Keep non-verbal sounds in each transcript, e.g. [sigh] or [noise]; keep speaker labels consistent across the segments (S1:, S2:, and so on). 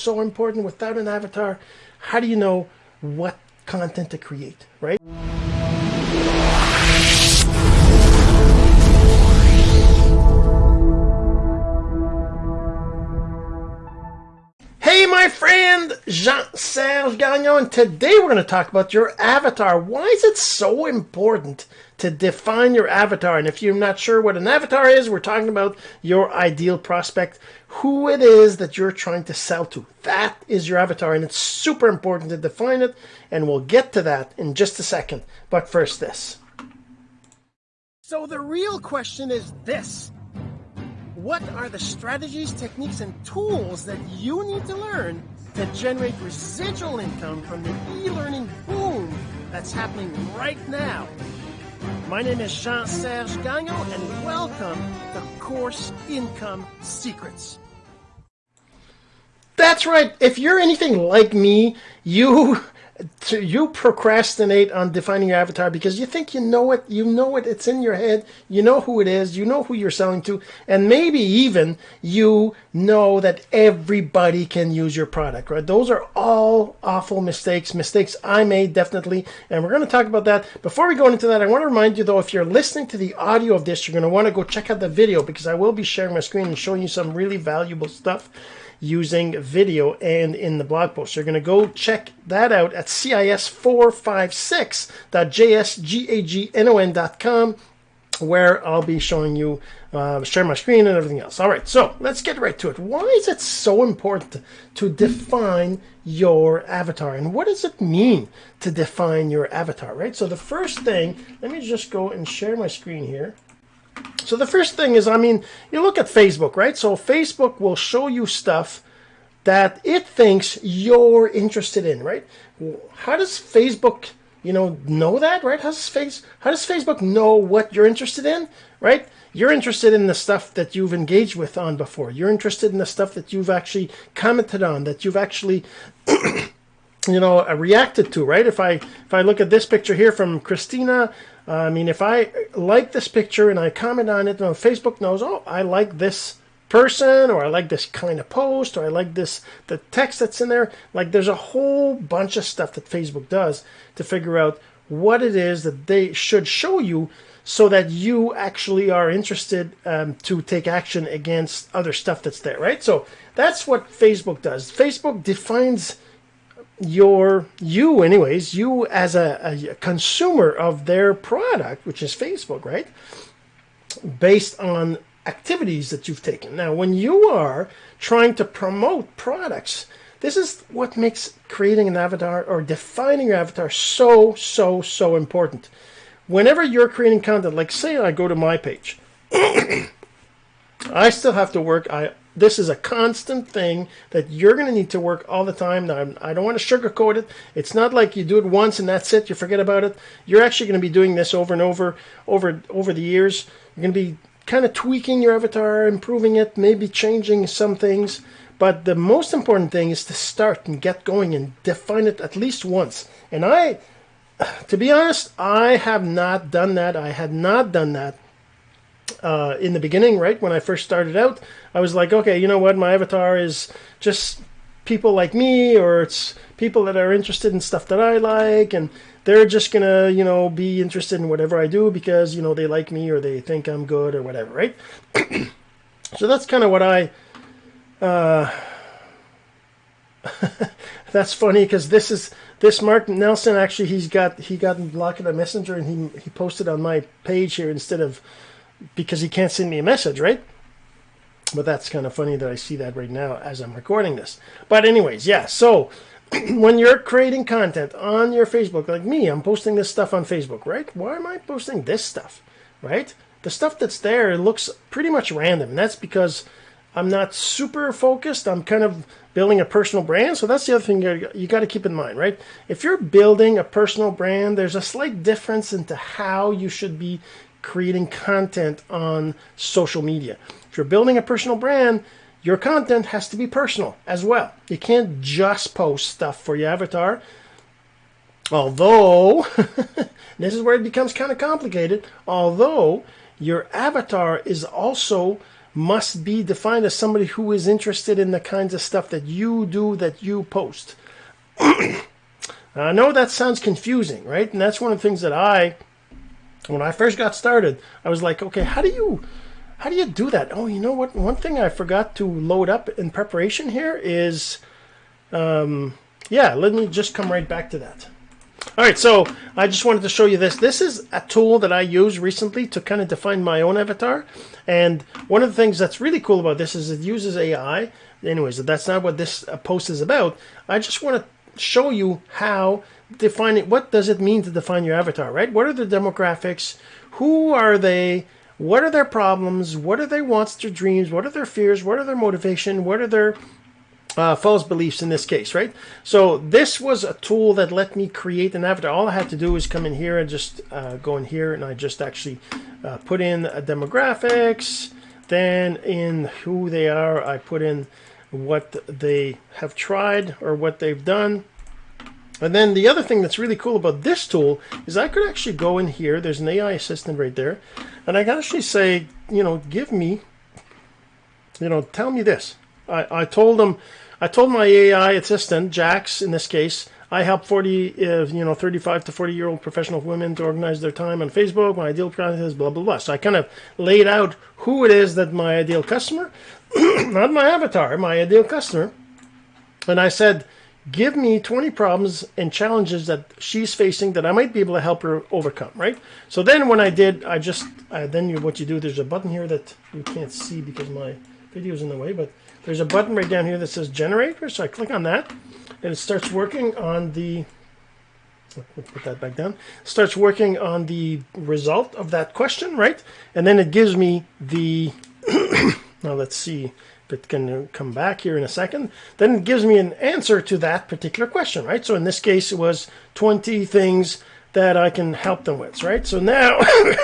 S1: so important. Without an avatar, how do you know what content to create, right? Jean-Serge Gagnon, and today we're going to talk about your avatar. Why is it so important to define your avatar? And if you're not sure what an avatar is, we're talking about your ideal prospect, who it is that you're trying to sell to. That is your avatar, and it's super important to define it, and we'll get to that in just a second. But first, this. So, the real question is this what are the strategies, techniques, and tools that you need to learn to generate residual income from the e-learning boom that's happening right now? My name is Jean-Serge Gagnon, and welcome to Course Income Secrets. That's right. If you're anything like me, you to, you procrastinate on defining your avatar because you think you know it, you know it, it's in your head, you know who it is, you know who you're selling to, and maybe even you know that everybody can use your product, right? Those are all awful mistakes, mistakes I made definitely, and we're going to talk about that. Before we go into that, I want to remind you though, if you're listening to the audio of this, you're going to want to go check out the video because I will be sharing my screen and showing you some really valuable stuff using video and in the blog post. You're going to go check that out at cis456.jsgagnon.com where I'll be showing you, uh, share my screen and everything else. All right, so let's get right to it. Why is it so important to define your avatar? And what does it mean to define your avatar, right? So the first thing, let me just go and share my screen here. So the first thing is, I mean, you look at Facebook, right? So Facebook will show you stuff that it thinks you're interested in, right? How does Facebook, you know, know that, right? How does face how does Facebook know what you're interested in, right? You're interested in the stuff that you've engaged with on before. You're interested in the stuff that you've actually commented on, that you've actually [clears throat] you know reacted to right if i if i look at this picture here from christina I mean, if I like this picture and I comment on it, know, Facebook knows, oh, I like this person or I like this kind of post or I like this the text that's in there. Like there's a whole bunch of stuff that Facebook does to figure out what it is that they should show you so that you actually are interested um, to take action against other stuff that's there, right? So that's what Facebook does. Facebook defines your you anyways you as a, a, consumer of their product which is facebook right based on activities that you've taken. Now when you are trying to promote products this is what makes creating an avatar or defining your avatar so so so important. Whenever you're creating content like say i go to my page [coughs] i still have to work i this is a constant thing that you're going to need to work all the time. Now, I don't want to sugarcoat it. It's not like you do it once and that's it. You forget about it. You're actually going to be doing this over and over, over, over the years. You're going to be kind of tweaking your avatar, improving it, maybe changing some things. But the most important thing is to start and get going and define it at least once. And I, to be honest, I have not done that. I had not done that uh, in the beginning, right when I first started out, I was like, okay, you know what, my avatar is just people like me, or it's people that are interested in stuff that I like, and they're just gonna, you know, be interested in whatever I do because you know they like me or they think I'm good or whatever, right? [clears throat] so that's kind of what I. Uh, [laughs] that's funny because this is this Mark Nelson actually he's got he got blocked in a messenger and he he posted on my page here instead of because he can't send me a message, right? But that's kind of funny that I see that right now as I'm recording this. But anyways, yeah, so [clears throat] when you're creating content on your Facebook, like me, I'm posting this stuff on Facebook, right? Why am I posting this stuff, right? The stuff that's there looks pretty much random. And that's because I'm not super focused. I'm kind of building a personal brand. So that's the other thing you, you got to keep in mind, right? If you're building a personal brand, there's a slight difference into how you should be creating content on social media. If you're building a personal brand, your content has to be personal as well. You can't just post stuff for your avatar. Although, [laughs] this is where it becomes kind of complicated, although your avatar is also must be defined as somebody who is interested in the kinds of stuff that you do, that you post. [clears throat] I know that sounds confusing, right? And that's one of the things that I, when I first got started, I was like, okay, how do you, how do you do that? Oh, you know what? One thing I forgot to load up in preparation here is, um, yeah, let me just come right back to that. All right, so I just wanted to show you this. This is a tool that I used recently to kind of define my own avatar. And one of the things that's really cool about this is it uses AI. Anyways, that's not what this post is about. I just want to show you how defining what does it mean to define your avatar, right? What are the demographics? Who are they? What are their problems? What are their wants, their dreams? What are their fears? What are their motivation? What are their uh, false beliefs in this case, right? So this was a tool that let me create an avatar. All I had to do is come in here and just uh, go in here and I just actually uh, put in a demographics. Then in who they are, I put in what they have tried or what they've done. And then the other thing that's really cool about this tool is I could actually go in here. There's an AI assistant right there. And I can actually say, you know, give me, you know, tell me this. I, I told them I told my AI assistant, Jax in this case, I help 40, uh, you know, 35 to 40 year old professional women to organize their time on Facebook. My ideal client is blah, blah, blah. So I kind of laid out who it is that my ideal customer, [clears throat] not my avatar, my ideal customer. And I said, give me 20 problems and challenges that she's facing that I might be able to help her overcome, right? So then when I did, I just, uh, then you, what you do, there's a button here that you can't see because my video is in the way, but there's a button right down here that says generate. So I click on that and it starts working on the, put that back down, starts working on the result of that question, right? And then it gives me the, [clears throat] now let's see if it can come back here in a second. Then it gives me an answer to that particular question, right? So in this case, it was 20 things that I can help them with, right? So now, [coughs]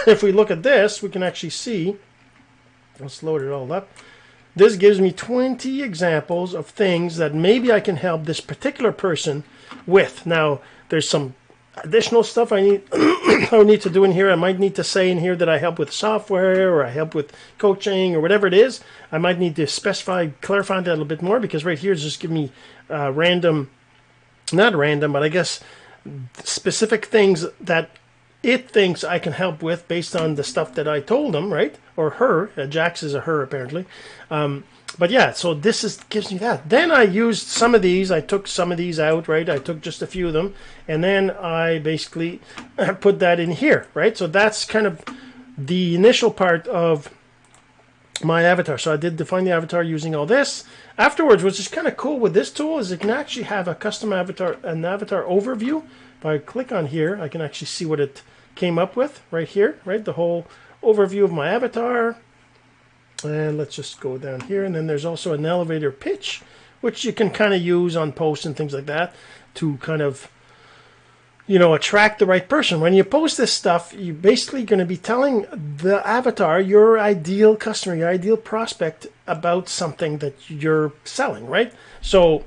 S1: if we look at this, we can actually see, let's load it all up. This gives me 20 examples of things that maybe I can help this particular person with. Now, there's some additional stuff I need [coughs] I need to do in here. I might need to say in here that I help with software or I help with coaching or whatever it is. I might need to specify, clarify that a little bit more because right here is just giving me uh, random, not random, but I guess specific things that it thinks I can help with based on the stuff that I told them, right? Or her. Uh, Jax is a her, apparently. Um, but yeah, so this is gives me that. Then I used some of these. I took some of these out, right? I took just a few of them. And then I basically [laughs] put that in here, right? So that's kind of the initial part of my avatar. So I did define the avatar using all this. Afterwards, which is kind of cool with this tool, is it can actually have a custom avatar, an avatar overview. If I click on here, I can actually see what it came up with right here, right? The whole overview of my avatar. And let's just go down here. And then there's also an elevator pitch, which you can kind of use on posts and things like that to kind of, you know, attract the right person. When you post this stuff, you're basically going to be telling the avatar, your ideal customer, your ideal prospect about something that you're selling, right? So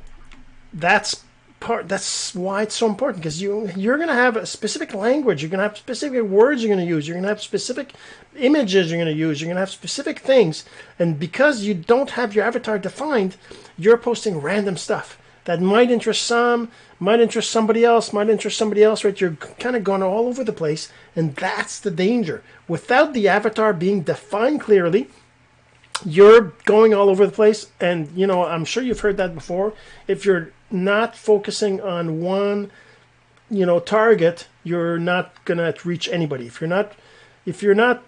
S1: that's part that's why it's so important because you you're going to have a specific language you're going to have specific words you're going to use you're going to have specific images you're going to use you're going to have specific things and because you don't have your avatar defined you're posting random stuff that might interest some might interest somebody else might interest somebody else right? You're kind of going all over the place and that's the danger. Without the avatar being defined clearly you're going all over the place and you know i'm sure you've heard that before. If you're not focusing on one you know target you're not going to reach anybody. If you're not if you're not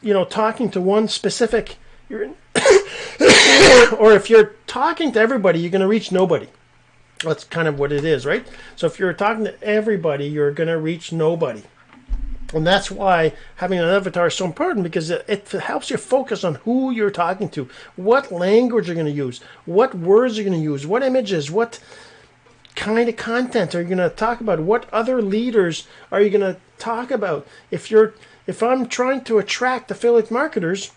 S1: you know talking to one specific you're [coughs] or if you're talking to everybody you're going to reach nobody. That's kind of what it is right? So if you're talking to everybody you're going to reach nobody and that's why having an avatar is so important because it, it, helps you focus on who you're talking to, what language you're going to use, what words you're going to use, what images, what kind of content are you going to talk about, what other leaders are you going to talk about. If you're if I'm trying to attract affiliate marketers,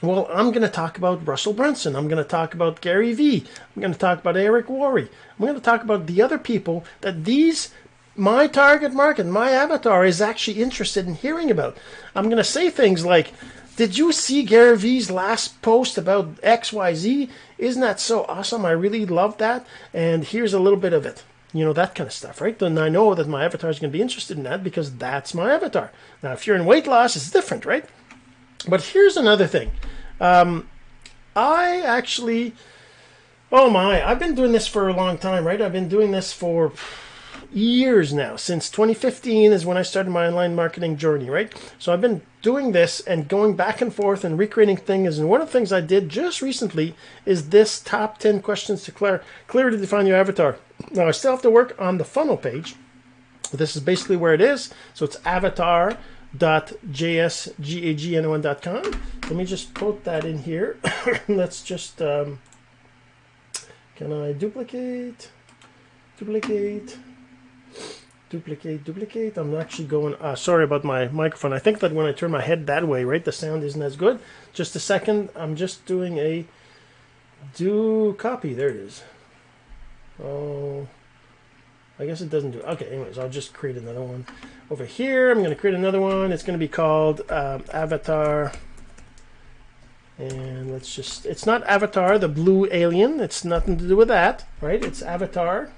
S1: well, I'm going to talk about Russell Brunson. I'm going to talk about Gary Vee. I'm going to talk about Eric Worre. I'm going to talk about the other people that these my target market, my avatar is actually interested in hearing about. I'm going to say things like, did you see Gary Vee's last post about XYZ? Isn't that so awesome? I really love that. And here's a little bit of it. You know, that kind of stuff, right? Then I know that my avatar is going to be interested in that because that's my avatar. Now, if you're in weight loss, it's different, right? But here's another thing. Um, I actually, oh my, I've been doing this for a long time, right? I've been doing this for years now. Since 2015 is when I started my online marketing journey, right? So I've been doing this and going back and forth and recreating things. And one of the things I did just recently is this top 10 questions to clear, clearly define your avatar. Now, I still have to work on the funnel page. This is basically where it is. So it's avatar.jsgagnon.com. Let me just put that in here. [coughs] Let's just, um, can I duplicate? Duplicate duplicate, duplicate. I'm actually going, uh, sorry about my microphone. I think that when I turn my head that way, right, the sound isn't as good. Just a second, I'm just doing a do copy. There it is. Oh, I guess it doesn't do. Okay, anyways, I'll just create another one. Over here, I'm going to create another one. It's going to be called um, Avatar. And let's just, it's not Avatar, the blue alien. It's nothing to do with that, right? It's Avatar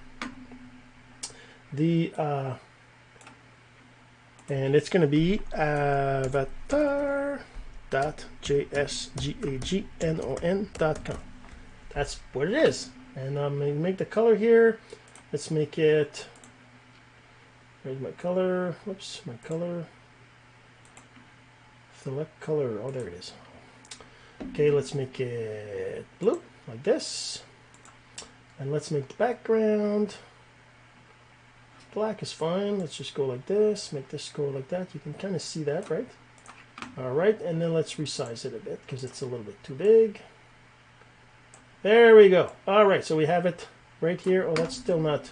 S1: the uh, and it's going to be avatar.jsgagnon.com. That's what it is. And I'm going to make the color here. Let's make it. Where's my color? Whoops, my color. Select color. Oh, there it is. Okay, let's make it blue like this. And let's make the background. Black is fine. Let's just go like this. Make this go like that. You can kind of see that, right? All right, and then let's resize it a bit because it's a little bit too big. There we go. All right, so we have it right here. Oh, that's still not.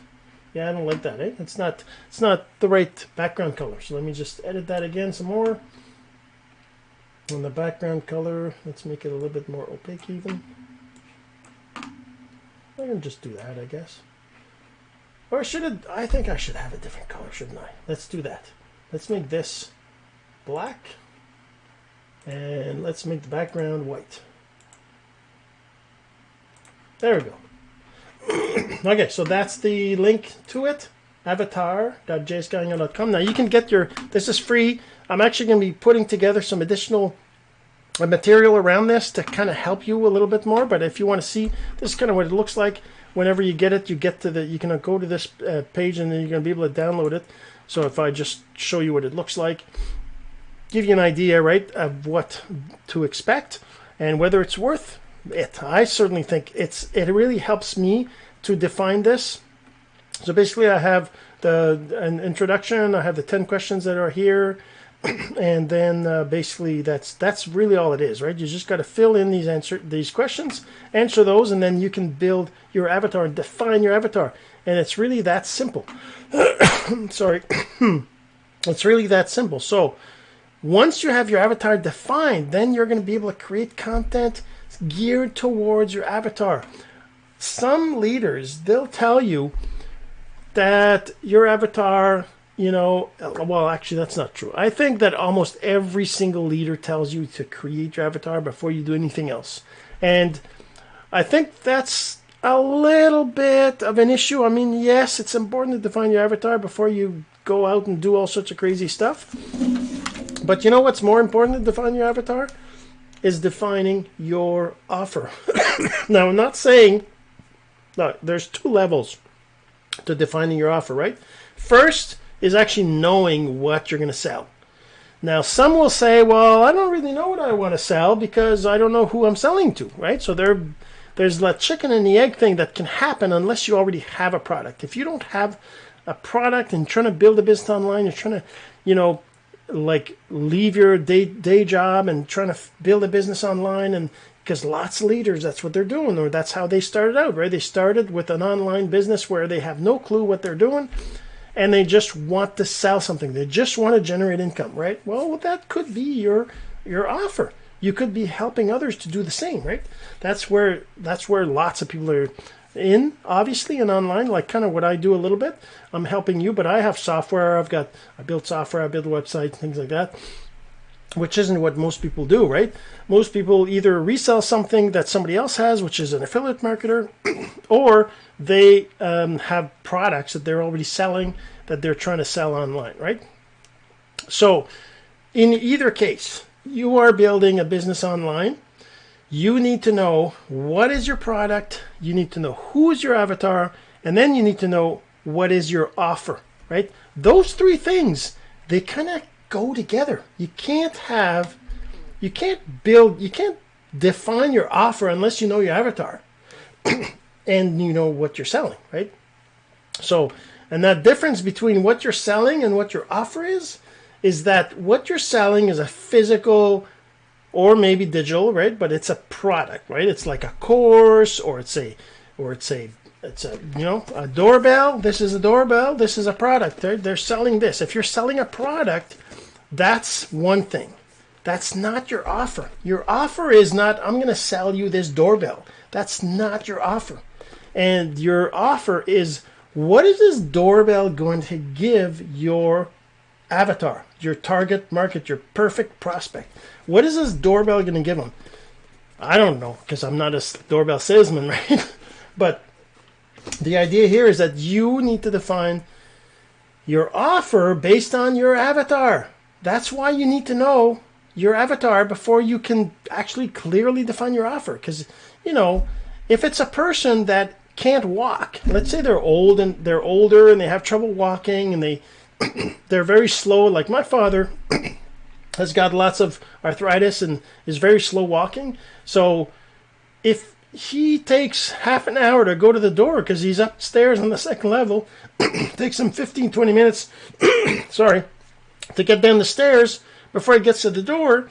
S1: Yeah, I don't like that. Eh? It's not. It's not the right background color. So let me just edit that again some more. On the background color, let's make it a little bit more opaque even. I can just do that, I guess. Or should it, I think I should have a different color, shouldn't I? Let's do that. Let's make this black. And let's make the background white. There we go. [clears throat] okay, so that's the link to it. Avatar.jsgagnon.com. Now you can get your, this is free. I'm actually going to be putting together some additional material around this to kind of help you a little bit more. But if you want to see, this is kind of what it looks like whenever you get it, you get to the, you can go to this uh, page and then you're going to be able to download it. So if I just show you what it looks like, give you an idea, right, of what to expect and whether it's worth it. I certainly think it's, it really helps me to define this. So basically I have the an introduction, I have the 10 questions that are here, [coughs] and then uh, basically that's that's really all it is, right? You just got to fill in these answer these questions, answer those, and then you can build your avatar and define your avatar. And it's really that simple. [coughs] Sorry, [coughs] it's really that simple. So once you have your avatar defined, then you're going to be able to create content geared towards your avatar. Some leaders they'll tell you that your avatar you know, uh, well, actually, that's not true. I think that almost every single leader tells you to create your avatar before you do anything else. And I think that's a little bit of an issue. I mean, yes, it's important to define your avatar before you go out and do all sorts of crazy stuff. But you know what's more important to define your avatar? Is defining your offer. [coughs] now, I'm not saying, no, there's two levels to defining your offer, right? First, is actually knowing what you're going to sell. Now, some will say, well, I don't really know what I want to sell because I don't know who I'm selling to, right? So there, there's the chicken and the egg thing that can happen unless you already have a product. If you don't have a product and trying to build a business online, you're trying to, you know, like leave your day, day job and trying to build a business online and because lots of leaders that's what they're doing or that's how they started out right they started with an online business where they have no clue what they're doing and they just want to sell something. They just want to generate income, right? Well, that could be your your offer. You could be helping others to do the same, right? That's where that's where lots of people are in, obviously, and online, like kind of what I do a little bit. I'm helping you, but I have software. I've got I built software, I build websites, things like that. Which isn't what most people do, right? Most people either resell something that somebody else has, which is an affiliate marketer, [clears throat] or they um, have products that they're already selling that they're trying to sell online, right? So, in either case, you are building a business online. You need to know what is your product, you need to know who is your avatar, and then you need to know what is your offer, right? Those three things, they of go together. You can't have, you can't build, you can't define your offer unless you know your avatar [clears throat] and you know what you're selling, right? So, and that difference between what you're selling and what your offer is, is that what you're selling is a physical or maybe digital, right? But it's a product, right? It's like a course or it's a, or it's a, it's a, you know, a doorbell. This is a doorbell. This is a product. They're, they're selling this. If you're selling a product, that's one thing. That's not your offer. Your offer is not, I'm going to sell you this doorbell. That's not your offer. And your offer is, what is this doorbell going to give your avatar, your target market, your perfect prospect? What is this doorbell going to give them? I don't know because I'm not a doorbell salesman, [laughs] right? but the idea here is that you need to define your offer based on your avatar. That's why you need to know your avatar before you can actually clearly define your offer. Because, you know, if it's a person that can't walk, let's say they're old and they're older and they have trouble walking and they [clears throat] they're very slow, like my father [clears throat] has got lots of arthritis and is very slow walking. So if he takes half an hour to go to the door because he's upstairs on the second level, [clears throat] takes him 15, 20 minutes, sorry, to get down the stairs before he gets to the door,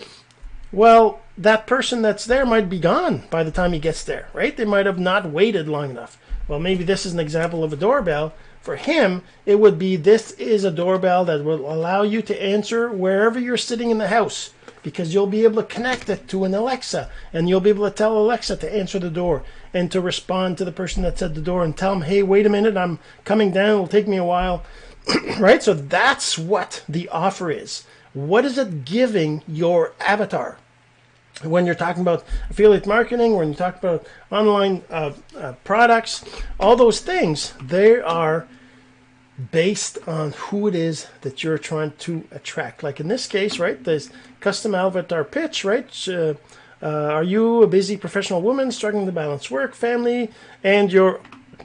S1: well, that person that's there might be gone by the time he gets there, right? They might have not waited long enough. Well, maybe this is an example of a doorbell for him, it would be this is a doorbell that will allow you to answer wherever you're sitting in the house because you'll be able to connect it to an Alexa and you'll be able to tell Alexa to answer the door and to respond to the person that's at the door and tell them, hey, wait a minute, I'm coming down, it'll take me a while. [coughs] right? So that's what the offer is. What is it giving your avatar? when you're talking about affiliate marketing, when you talk about online uh, uh, products, all those things, they are based on who it is that you're trying to attract. Like in this case, right, this custom avatar pitch, right? Uh, uh, are you a busy professional woman struggling to balance work, family, and your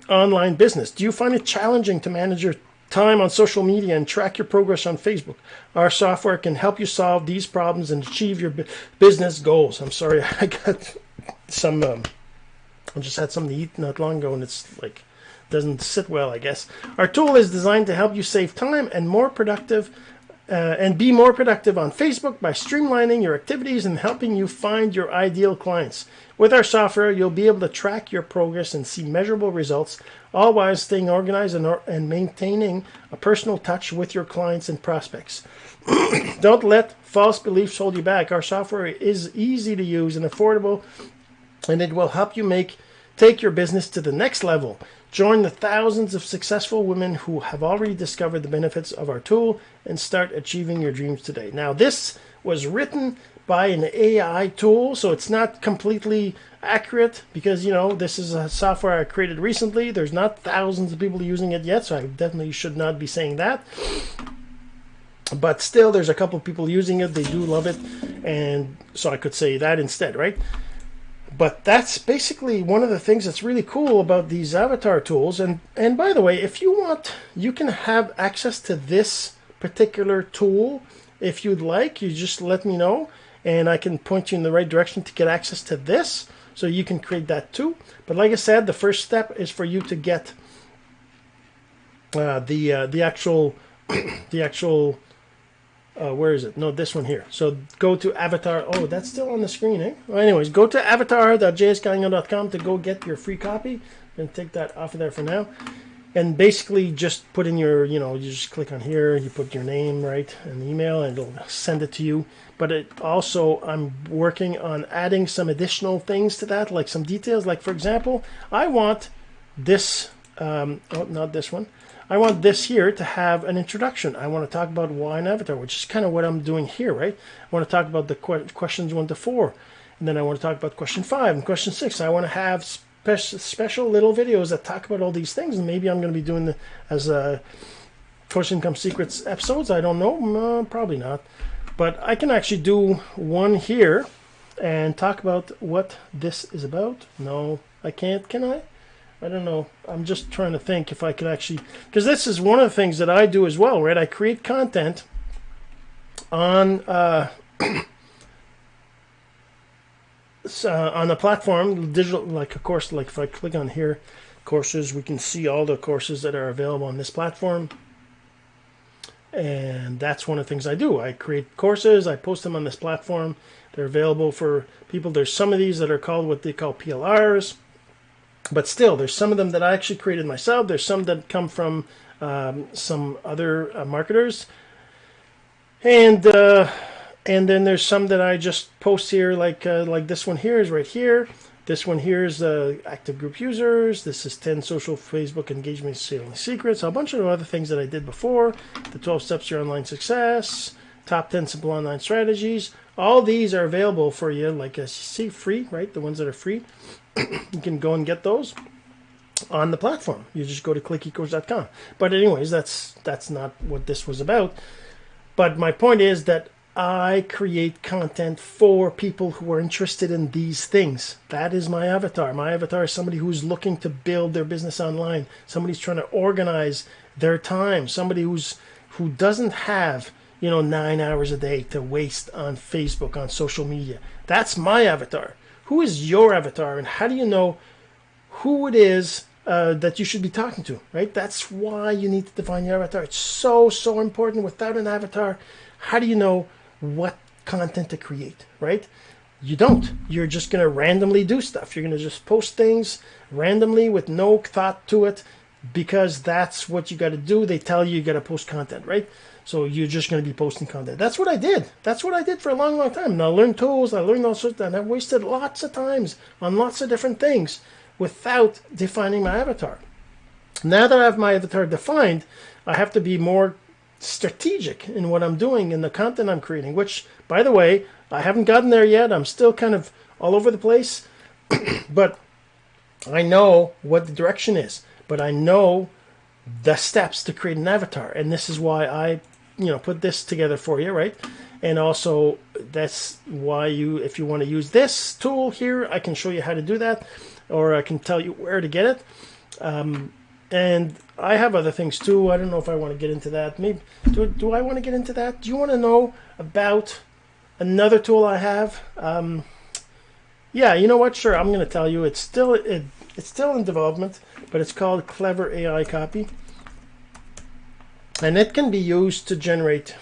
S1: online business? Do you find it challenging to manage your time on social media and track your progress on Facebook. Our software can help you solve these problems and achieve your business goals. I'm sorry, [laughs] I got some, um, I just had something to eat not long ago and it's like, doesn't sit well, I guess. Our tool is designed to help you save time and more productive uh, and be more productive on Facebook by streamlining your activities and helping you find your ideal clients. With our software, you'll be able to track your progress and see measurable results, while staying organized and, or, and maintaining a personal touch with your clients and prospects. [clears throat] Don't let false beliefs hold you back. Our software is easy to use and affordable, and it will help you make take your business to the next level. Join the thousands of successful women who have already discovered the benefits of our tool and start achieving your dreams today. Now, this was written by an AI tool, so it's not completely accurate because you know this is a software I created recently. There's not thousands of people using it yet, so I definitely should not be saying that. But still, there's a couple of people using it. They do love it, and so I could say that instead, right? But that's basically one of the things that's really cool about these avatar tools. And and by the way, if you want, you can have access to this particular tool if you'd like. You just let me know and I can point you in the right direction to get access to this. So you can create that too. But like I said, the first step is for you to get uh, the uh, the actual [coughs] the actual uh, where is it? No, this one here. So go to Avatar. Oh, that's still on the screen, eh? Well, anyways, go to avatar.jsgagnon.com to go get your free copy. And take that off of there for now and basically just put in your, you know, you just click on here, you put your name, right, and email, and it'll send it to you. But it also, I'm working on adding some additional things to that, like some details. Like, for example, I want this um, oh, not this one. I want this here to have an introduction. I want to talk about why an avatar, which is kind of what I'm doing here, right? I want to talk about the que questions one to four, and then I want to talk about question five and question six. I want to have spe special little videos that talk about all these things, and maybe I'm going to be doing the as a Course Income Secrets episodes. I don't know, uh, probably not, but I can actually do one here and talk about what this is about. No, I can't. Can I? I don't know. I'm just trying to think if I could actually, because this is one of the things that I do as well, right? I create content on uh, [clears throat] uh, on the platform, digital, like of course, like if I click on here, courses, we can see all the courses that are available on this platform. And that's one of the things I do. I create courses, I post them on this platform. They're available for people. There's some of these that are called what they call PLRs but still, there's some of them that I actually created myself. There's some that come from um, some other uh, marketers, and uh, and then there's some that I just post here, like uh, like this one here is right here. This one here is uh, active group users. This is 10 social Facebook engagement selling secrets. A bunch of other things that I did before. The 12 steps to your online success. Top 10 simple online strategies. All these are available for you, like as you see, free, right? The ones that are free. [clears throat] you can go and get those on the platform. You just go to clickecourse.com. But anyways, that's that's not what this was about. But my point is that I create content for people who are interested in these things. That is my avatar. My avatar is somebody who's looking to build their business online. Somebody's trying to organize their time. Somebody who's who doesn't have, you know, 9 hours a day to waste on Facebook, on social media. That's my avatar who is your avatar and how do you know who it is uh, that you should be talking to, right? That's why you need to define your avatar. It's so, so important. Without an avatar, how do you know what content to create, right? You don't. You're just going to randomly do stuff. You're going to just post things randomly with no thought to it because that's what you got to do. They tell you you got to post content, right? So you're just going to be posting content. That's what I did. That's what I did for a long, long time. And I learned tools. I learned all sorts, and I wasted lots of times on lots of different things without defining my avatar. Now that I have my avatar defined, I have to be more strategic in what I'm doing in the content I'm creating. Which, by the way, I haven't gotten there yet. I'm still kind of all over the place, [clears throat] but I know what the direction is. But I know the steps to create an avatar, and this is why I you know put this together for you right and also that's why you if you want to use this tool here I can show you how to do that or I can tell you where to get it um, and I have other things too. I don't know if I want to get into that. Maybe do, do I want to get into that? Do you want to know about another tool I have? Um, yeah you know what? Sure I'm gonna tell you. It's still it, it's still in development but it's called clever AI copy. And it can be used to generate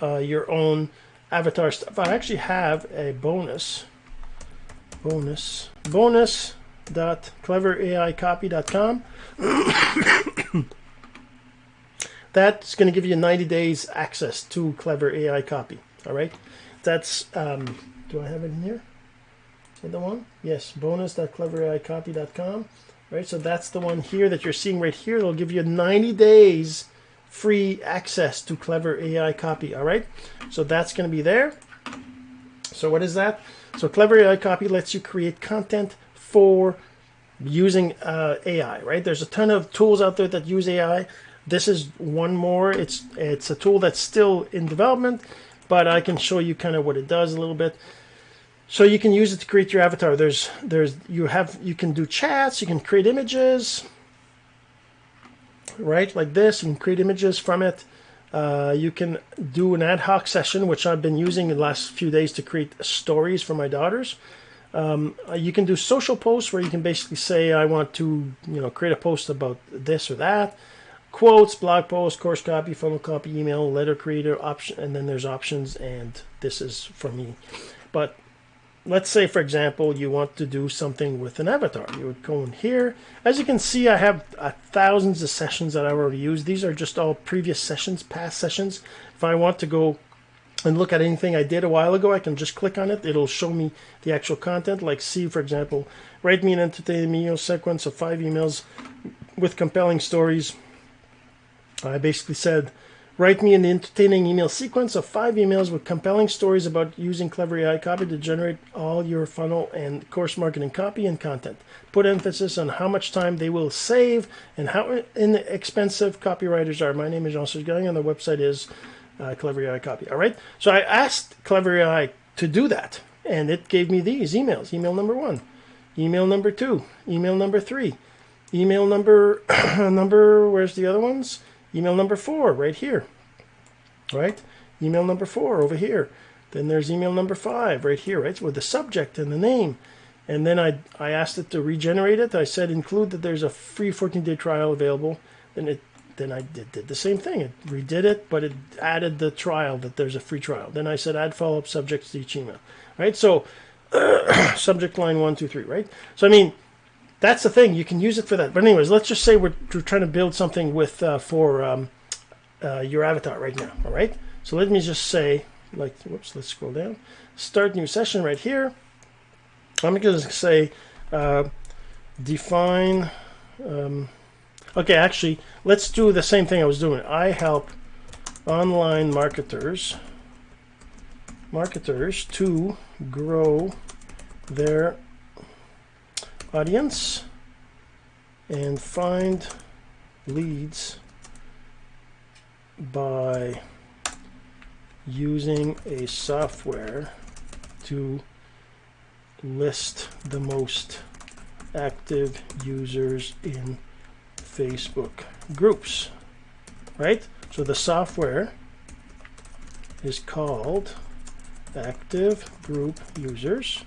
S1: uh, your own avatar stuff. I actually have a bonus, bonus, bonus dot cleveraicopy.com. [coughs] That's going to give you 90 days access to Clever AI Copy. All right, that's um, do I have it in here? Is the one? Yes, bonus.cleveraicopy.com. Right, so that's the one here that you're seeing right here. It'll give you 90 days free access to Clever AI Copy. All right, so that's going to be there. So what is that? So Clever AI Copy lets you create content for using uh, AI. Right? There's a ton of tools out there that use AI. This is one more. It's it's a tool that's still in development, but I can show you kind of what it does a little bit. So you can use it to create your avatar. There's there's you have you can do chats. You can create images right? Like this, you can create images from it. Uh, you can do an ad hoc session, which I've been using the last few days to create stories for my daughters. Um, uh, you can do social posts where you can basically say, I want to, you know, create a post about this or that. Quotes, blog posts, course copy, funnel copy, email, letter creator option, and then there's options, and this is for me. But let's say, for example, you want to do something with an avatar. You would go in here. As you can see, I have uh, thousands of sessions that I've already used. These are just all previous sessions, past sessions. If I want to go and look at anything I did a while ago, I can just click on it. It'll show me the actual content. Like see, for example, write me an entertaining email sequence of five emails with compelling stories. I basically said, write me an entertaining email sequence of five emails with compelling stories about using Clever AI copy to generate all your funnel and course marketing copy and content. Put emphasis on how much time they will save and how inexpensive copywriters are. My name is Jean-Serge Gagnon and the website is uh, Clever AI copy. All right. So I asked Clever AI to do that and it gave me these emails. Email number one, email number two, email number three, email number, [clears throat] number, where's the other ones? Email number four right here, right? Email number four over here. Then there's email number five right here, right? With the subject and the name. And then I, I asked it to regenerate it. I said include that there's a free 14-day trial available. Then it then I did, did the same thing. It redid it, but it added the trial that there's a free trial. Then I said add follow-up subjects to each email, right? So [clears throat] subject line one, two, three, right? So I mean, that's the thing. You can use it for that. But anyways, let's just say we're, we're trying to build something with uh, for um, uh, your avatar right now. All right. So let me just say, like, whoops, let's scroll down. Start new session right here. I'm going to say uh, define. Um, okay, actually, let's do the same thing I was doing. I help online marketers marketers to grow their audience and find leads by using a software to list the most active users in Facebook groups right? So the software is called active group users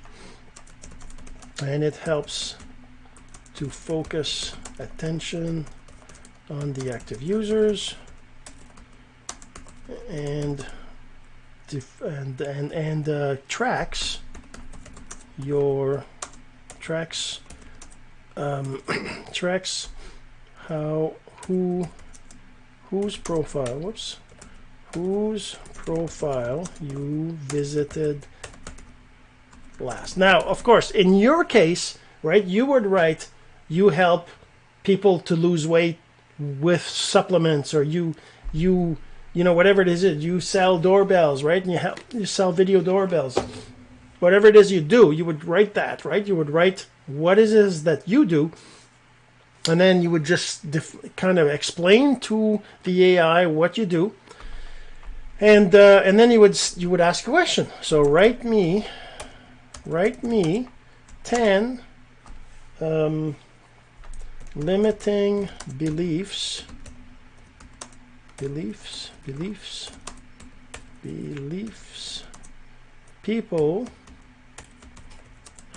S1: and it helps to focus attention on the active users and and and, and uh, tracks your tracks um, [clears throat] tracks how who whose profile whoops whose profile you visited last. Now, of course, in your case, right, you would write you help people to lose weight with supplements or you you you know whatever it is you sell doorbells right and you help you sell video doorbells whatever it is you do you would write that right you would write what it is that you do and then you would just kind of explain to the AI what you do. And uh, and then you would you would ask a question. So write me write me 10 um, limiting beliefs beliefs beliefs beliefs. People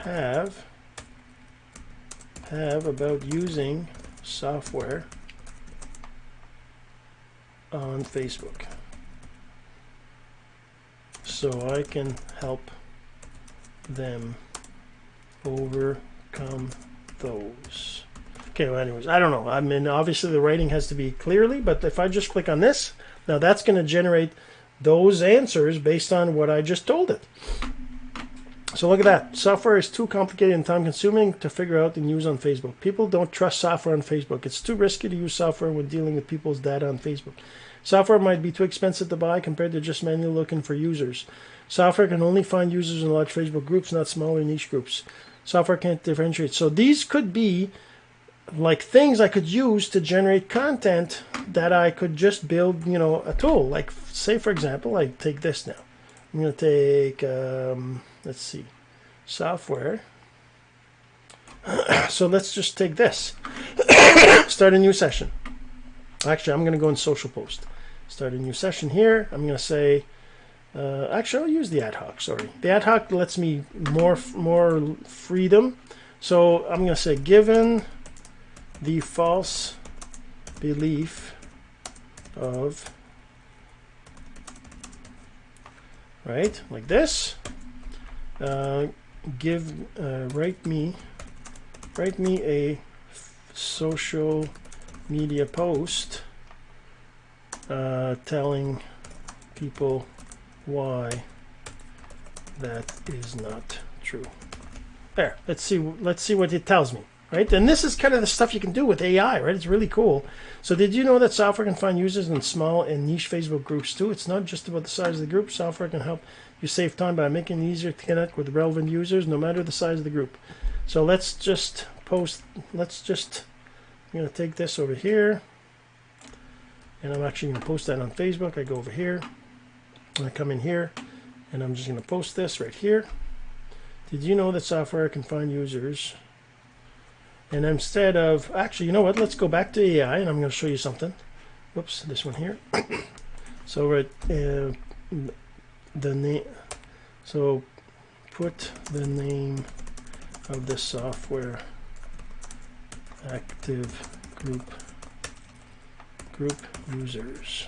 S1: have have about using software on Facebook so I can help them overcome those. Okay, well, anyways, I don't know. I mean, obviously the writing has to be clearly, but if I just click on this, now that's going to generate those answers based on what I just told it. So look at that. Software is too complicated and time consuming to figure out and use on Facebook. People don't trust software on Facebook. It's too risky to use software when dealing with people's data on Facebook. Software might be too expensive to buy compared to just manually looking for users. Software can only find users in large Facebook groups, not smaller niche groups. Software can't differentiate. So these could be like things I could use to generate content that I could just build, you know, a tool. Like say, for example, I take this now. I'm going to take, um, let's see, software. [clears throat] so let's just take this. [coughs] Start a new session. Actually, I'm going to go in social post. Start a new session here. I'm going to say, uh, actually, I'll use the ad hoc. Sorry, the ad hoc lets me more more freedom. So I'm going to say, given the false belief of right like this uh, give uh, write me write me a social media post uh, telling people why that is not true. There, let's see let's see what it tells me. Right? And this is kind of the stuff you can do with AI, right? It's really cool. So did you know that software can find users in small and niche Facebook groups too? It's not just about the size of the group. Software can help you save time by making it easier to connect with relevant users, no matter the size of the group. So let's just post, let's just, I'm to take this over here. And I'm actually to post that on Facebook. I go over here. And I come in here. And I'm just going to post this right here. Did you know that software can find users? And instead of, actually, you know what? Let's go back to AI and I'm going to show you something. Whoops, this one here. [coughs] so right, uh, the name, so put the name of the software active group group users.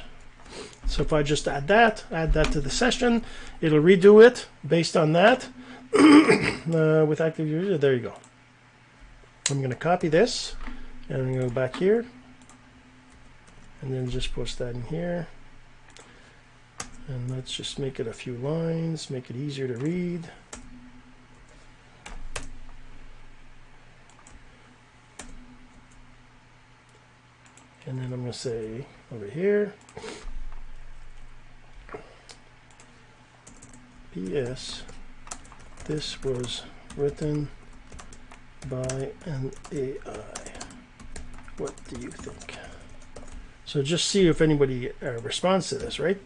S1: So if I just add that, add that to the session, it'll redo it based on that [coughs] uh, with active user. There you go. I'm going to copy this and I'm going to go back here and then just post that in here. And let's just make it a few lines, make it easier to read. And then I'm going to say over here, P.S. This was written by an AI. What do you think? So just see if anybody uh, responds to this, right?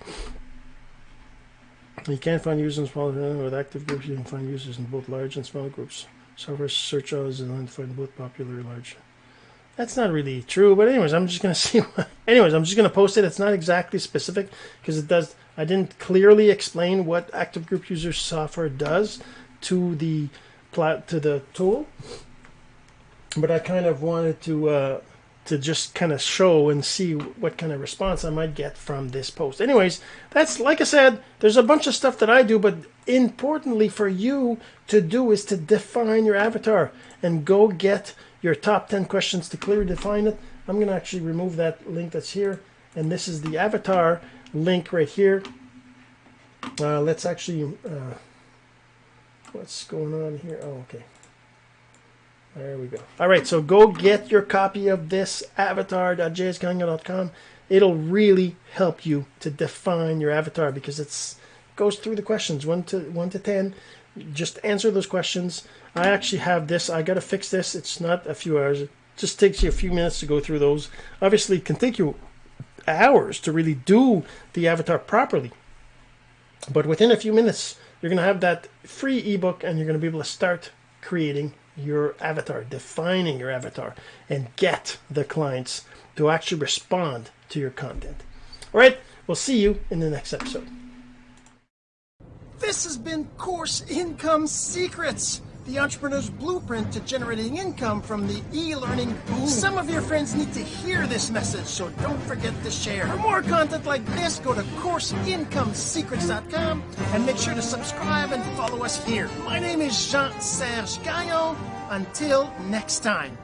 S1: You can't find users in small with active groups. You can find users in both large and small groups. Software search is find both popular and large. That's not really true, but anyways, I'm just gonna [laughs] see. What, anyways, I'm just gonna post it. It's not exactly specific because it does. I didn't clearly explain what active group user software does to the plot to the tool but I kind of wanted to uh, to just kind of show and see what kind of response I might get from this post. Anyways, that's like I said, there's a bunch of stuff that I do, but importantly for you to do is to define your avatar and go get your top 10 questions to clearly define it. I'm going to actually remove that link that's here, and this is the avatar link right here. Uh, let's actually, uh, what's going on here? Oh, okay. There we go. All right, so go get your copy of this avatar.jsgagnon.com. It'll really help you to define your avatar because it's goes through the questions one to one to ten. Just answer those questions. I actually have this. I got to fix this. It's not a few hours. It just takes you a few minutes to go through those. Obviously, it can take you hours to really do the avatar properly. But within a few minutes, you're going to have that free ebook and you're going to be able to start creating your avatar, defining your avatar, and get the clients to actually respond to your content. All right, we'll see you in the next episode. This has been Course Income Secrets the entrepreneur's blueprint to generating income from the e-learning boom. Some of your friends need to hear this message, so don't forget to share. For more content like this, go to CourseIncomeSecrets.com and make sure to subscribe and follow us here. My name is Jean-Serge Gagnon. Until next time.